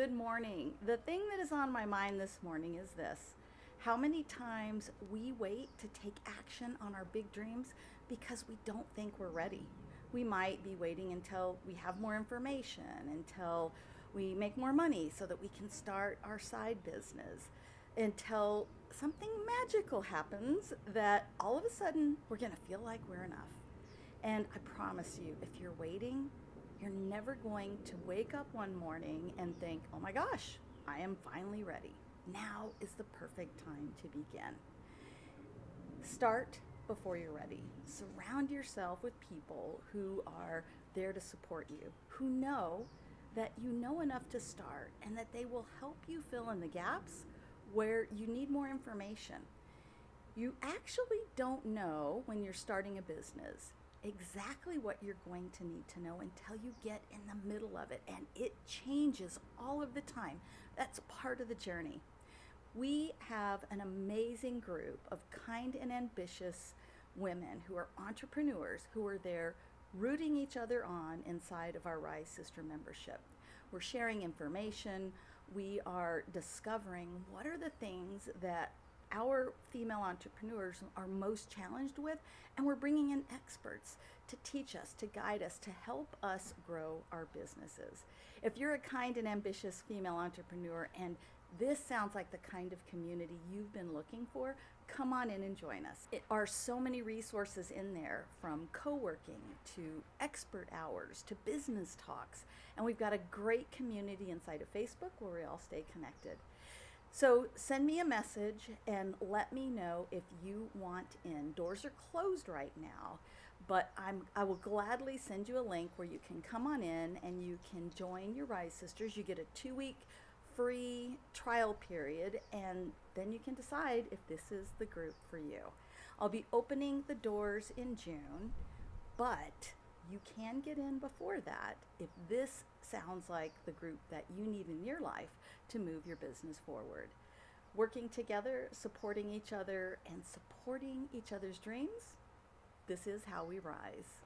Good morning. The thing that is on my mind this morning is this how many times we wait to take action on our big dreams because we don't think we're ready. We might be waiting until we have more information, until we make more money so that we can start our side business, until something magical happens that all of a sudden we're going to feel like we're enough. And I promise you, if you're waiting, you're never going to wake up one morning and think, oh my gosh, I am finally ready now is the perfect time to begin. Start before you're ready. Surround yourself with people who are there to support you, who know that you know enough to start and that they will help you fill in the gaps where you need more information. You actually don't know when you're starting a business exactly what you're going to need to know until you get in the middle of it. And it changes all of the time. That's part of the journey. We have an amazing group of kind and ambitious women who are entrepreneurs who are there rooting each other on inside of our Rise Sister membership. We're sharing information. We are discovering what are the things that our female entrepreneurs are most challenged with, and we're bringing in experts to teach us, to guide us, to help us grow our businesses. If you're a kind and ambitious female entrepreneur and this sounds like the kind of community you've been looking for, come on in and join us. It are so many resources in there from co-working to expert hours to business talks. And we've got a great community inside of Facebook where we all stay connected. So send me a message and let me know if you want in. Doors are closed right now, but I'm I will gladly send you a link where you can come on in and you can join your Rise Sisters. You get a two week free trial period and then you can decide if this is the group for you. I'll be opening the doors in June, but you can get in before that if this sounds like the group that you need in your life to move your business forward. Working together, supporting each other, and supporting each other's dreams, this is how we rise.